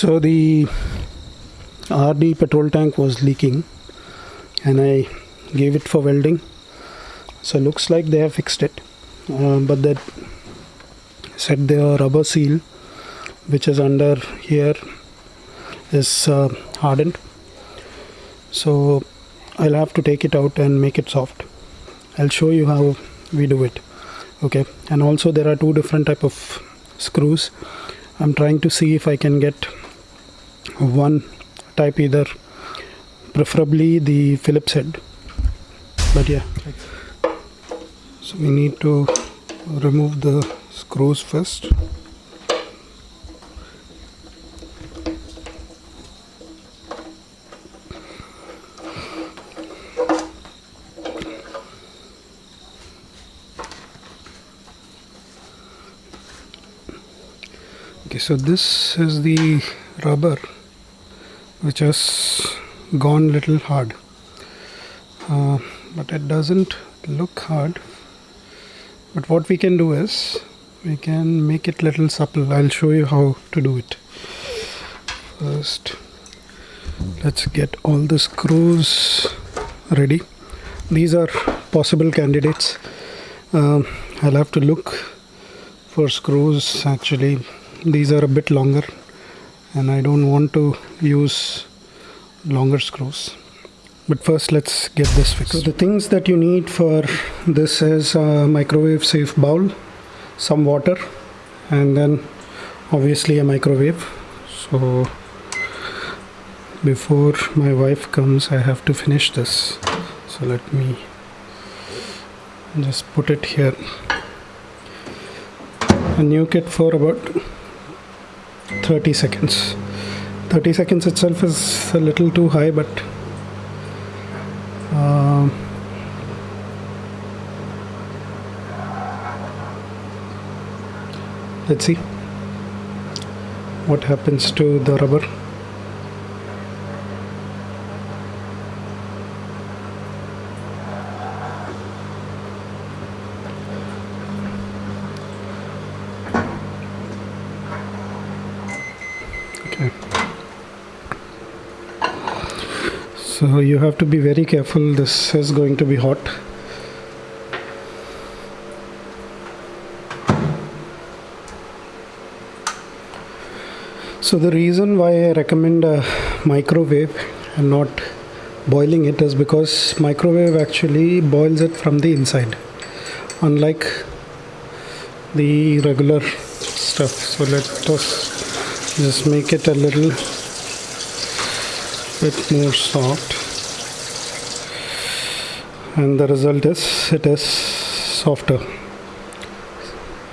so the RD petrol tank was leaking and I gave it for welding. So looks like they have fixed it uh, but that said the rubber seal which is under here is uh, hardened. So I'll have to take it out and make it soft. I'll show you how we do it okay? And also there are two different type of screws. I'm trying to see if I can get one type either preferably the Phillips head. But yeah. So we need to remove the screws first. Okay so this is the rubber which has gone little hard. Uh, but it doesn't look hard. But what we can do is we can make it little supple. I'll show you how to do it. First let's get all the screws ready. These are possible candidates. Um, I'll have to look for screws actually. These are a bit longer and I don't want to use longer screws. But first let's get this fixed. So the things that you need for this is a microwave safe bowl some water and then obviously a microwave. So before my wife comes I have to finish this. So let me just put it here. And nuke it for about 30 seconds. 30 seconds itself is a little too high but uh, let's see what happens to the rubber okay so you have to be very careful. This is going to be hot. So the reason why I recommend a microwave and not boiling it is because microwave actually boils it from the inside unlike the regular stuff. So let us just make it a little bit more soft. And the result is it is softer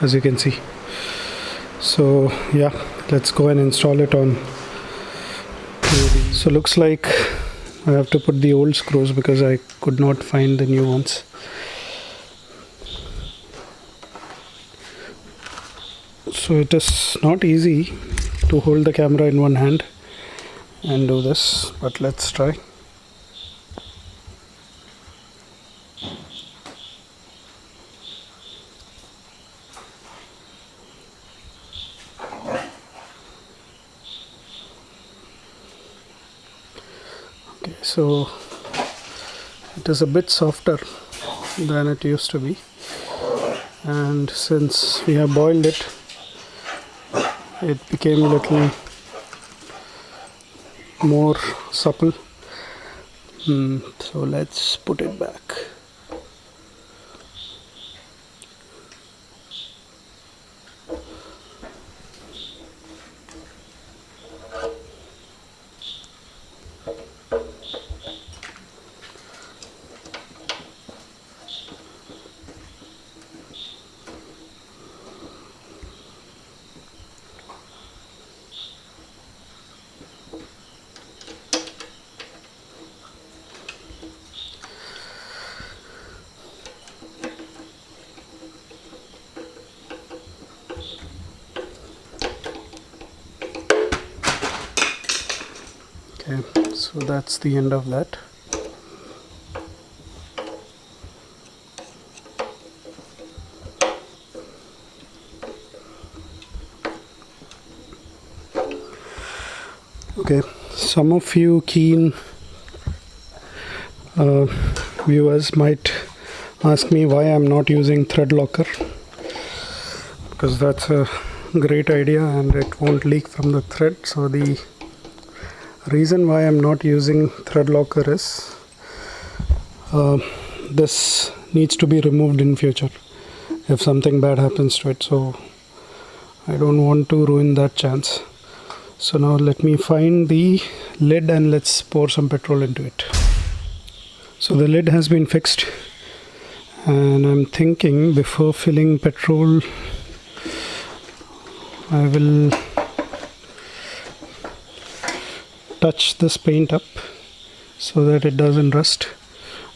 as you can see. So yeah let's go and install it on. So looks like I have to put the old screws because I could not find the new ones. So it is not easy to hold the camera in one hand and do this but let's try. Okay so it is a bit softer than it used to be. And since we have boiled it it became a little more supple. Mm, so let's put it back okay so that's the end of that. Okay some of you keen uh, viewers might ask me why I'm not using thread locker because that's a great idea and it won't leak from the thread so the reason why I'm not using thread locker is uh, this needs to be removed in future if something bad happens to it. So I don't want to ruin that chance. So now let me find the lid and let's pour some petrol into it. So the lid has been fixed and I'm thinking before filling petrol I will touch this paint up so that it doesn't rust.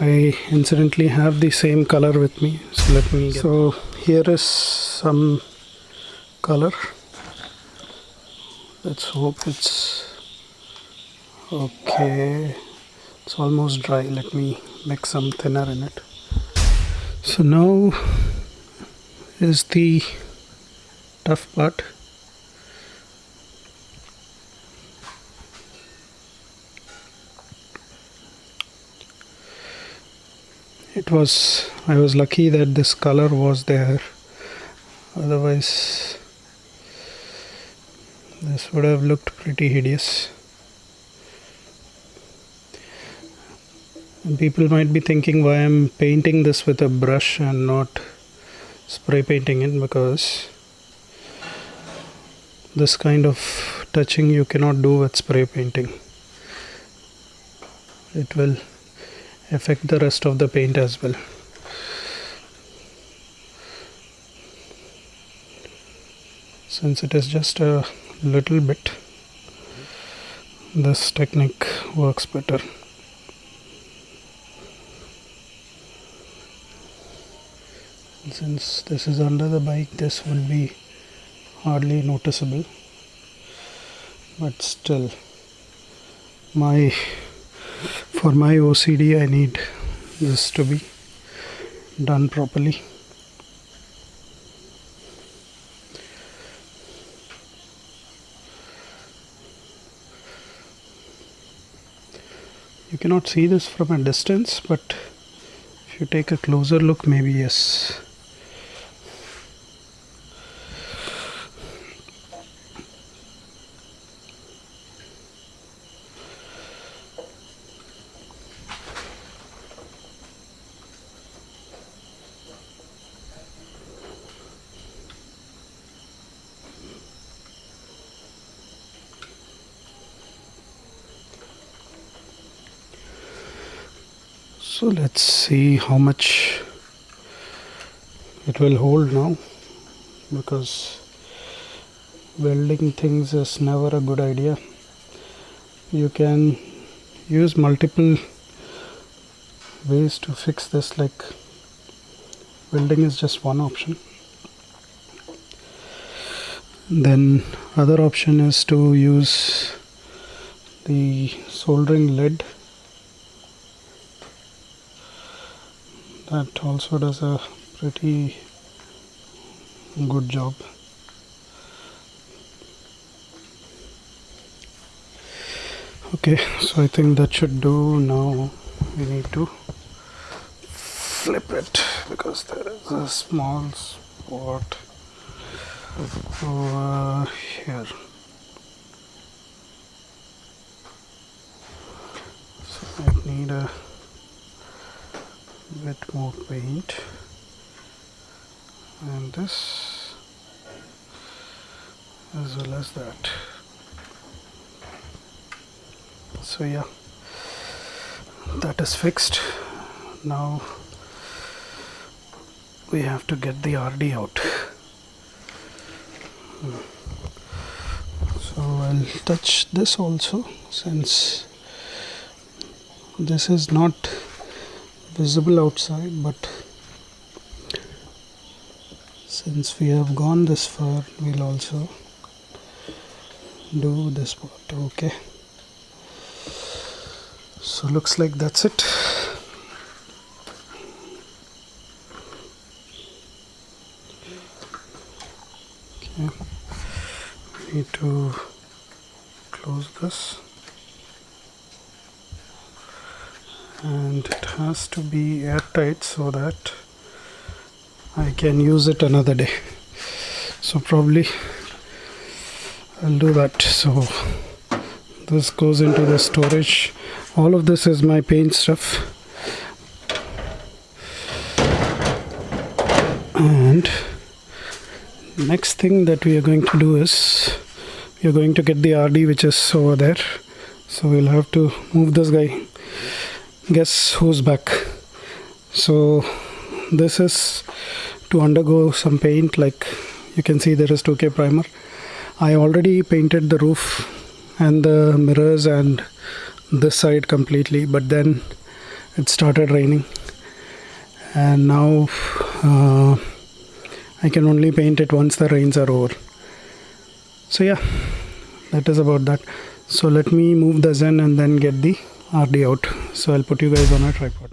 I incidentally have the same color with me so let me so here is some color. Let's hope it's okay. It's almost dry. Let me mix some thinner in it. So now is the tough part it was I was lucky that this color was there. Otherwise this would have looked pretty hideous. And people might be thinking why I'm painting this with a brush and not spray painting it? Because this kind of touching you cannot do with spray painting. It will affect the rest of the paint as well. Since it is just a little bit this technique works better. Since this is under the bike this would be hardly noticeable. But still my for my OCD I need this to be done properly. You cannot see this from a distance but if you take a closer look maybe yes so let's see how much it will hold now because welding things is never a good idea. You can use multiple ways to fix this like welding is just one option. Then other option is to use the soldering lead that also does a pretty good job. Okay so I think that should do. Now we need to flip it because there is a small spot over here. So I need a bit more paint. And this as well as that. So yeah. That is fixed. Now we have to get the RD out. Hmm. So I'll touch this also since this is not visible outside but since we have gone this far we'll also do this part okay? So looks like that's it. Okay. Need to close this and it has to be airtight so that I can use it another day. So probably I'll do that. So this goes into the storage. All of this is my paint stuff. And next thing that we are going to do is we are going to get the RD which is over there. So we'll have to move this guy guess who's back? So this is to undergo some paint like you can see there is 2k primer. I already painted the roof and the mirrors and this side completely but then it started raining. And now uh, I can only paint it once the rains are over. So yeah that is about that. So let me move the zen and then get the RD out. So I'll put you guys on a tripod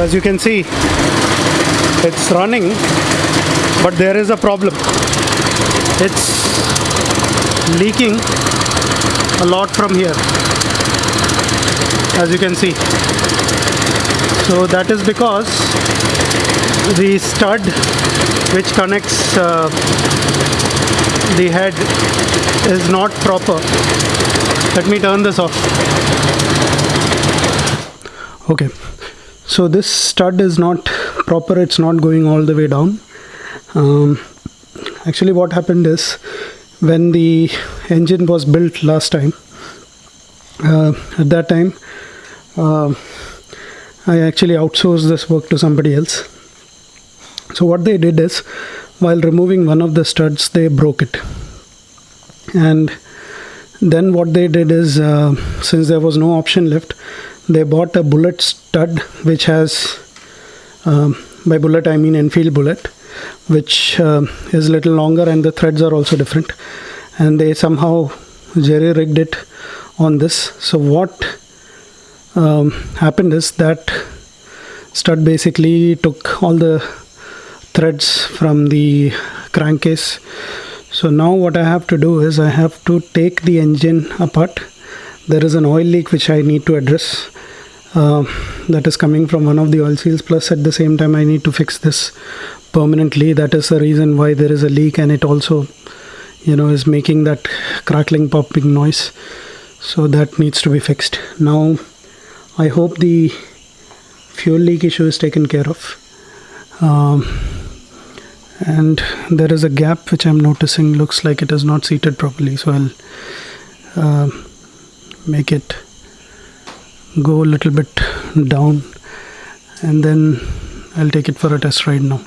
as you can see it's running but there is a problem. It's leaking a lot from here as you can see. So that is because the stud which connects uh, the head is not proper. Let me turn this off. Okay so this stud is not proper it's not going all the way down. Um, actually what happened is when the engine was built last time uh, at that time uh, I actually outsourced this work to somebody else. So what they did is while removing one of the studs they broke it. And then what they did is uh, since there was no option left they bought a bullet stud which has um, by bullet I mean Enfield bullet which uh, is a little longer and the threads are also different. And they somehow jerry rigged it on this. So what um, happened is that stud basically took all the threads from the crankcase. So now what I have to do is I have to take the engine apart there is an oil leak which I need to address uh, that is coming from one of the oil seals. Plus at the same time I need to fix this permanently. That is the reason why there is a leak and it also you know is making that crackling popping noise. So that needs to be fixed. Now I hope the fuel leak issue is taken care of. Um, and there is a gap which I'm noticing. Looks like it is not seated properly so I'll uh, make it go a little bit down and then I'll take it for a test ride now.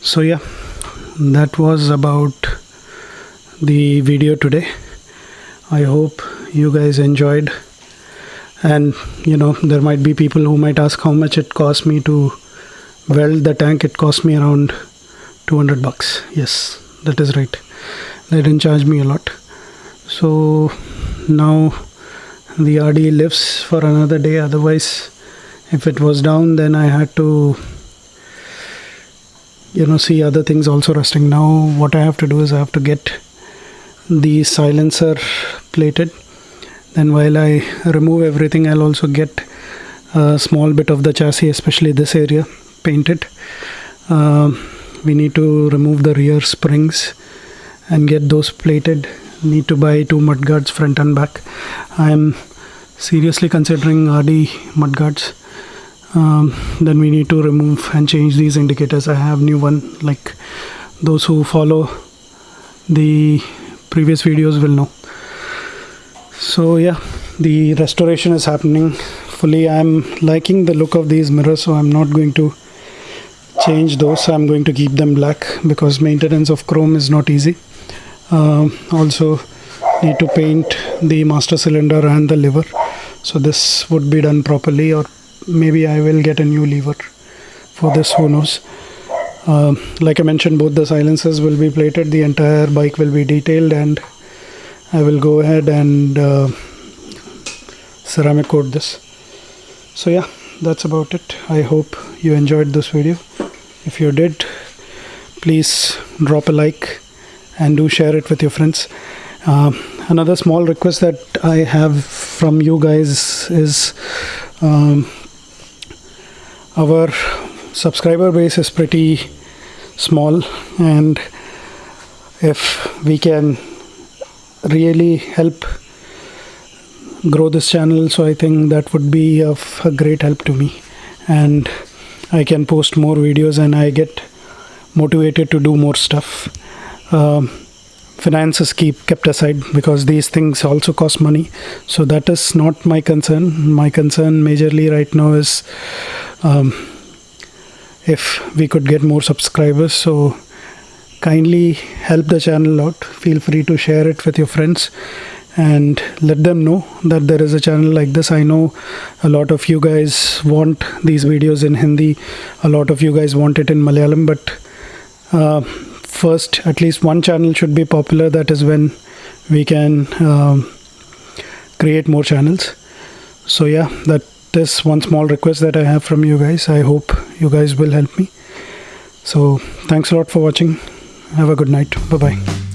So yeah that was about the video today. I hope you guys enjoyed. And you know there might be people who might ask how much it cost me to weld the tank. It cost me around 200 bucks. Yes that is right. They didn't charge me a lot. So now the RD lifts for another day otherwise if it was down then I had to you know see other things also rusting now what I have to do is I have to get the silencer plated. Then while I remove everything I'll also get a small bit of the chassis especially this area painted. Uh, we need to remove the rear springs and get those plated need to buy two mudguards front and back. I am seriously considering rd mudguards um, then we need to remove and change these indicators. I have new one. Like those who follow the previous videos will know. So yeah the restoration is happening fully. I'm liking the look of these mirrors so i'm not going to change those. I'm going to keep them black because maintenance of chrome is not easy um, also need to paint the master cylinder and the lever. So this would be done properly or maybe i will get a new lever for this who knows. Um, like i mentioned both the silencers will be plated the entire bike will be detailed and i will go ahead and uh, ceramic coat this. So yeah that's about it. I hope you enjoyed this video. If you did please drop a like and do share it with your friends. Uh, another small request that i have from you guys is um, our subscriber base is pretty small and if we can really help grow this channel so i think that would be of a great help to me. And i can post more videos and i get motivated to do more stuff um, finances keep kept aside because these things also cost money. So that is not my concern. My concern majorly right now is um, if we could get more subscribers. So kindly help the channel out. Feel free to share it with your friends and let them know that there is a channel like this. I know a lot of you guys want these videos in hindi. A lot of you guys want it in malayalam but uh, first at least one channel should be popular. That is when we can um, create more channels. So yeah that is one small request that i have from you guys. I hope you guys will help me. So thanks a lot for watching. Have a good night. Bye bye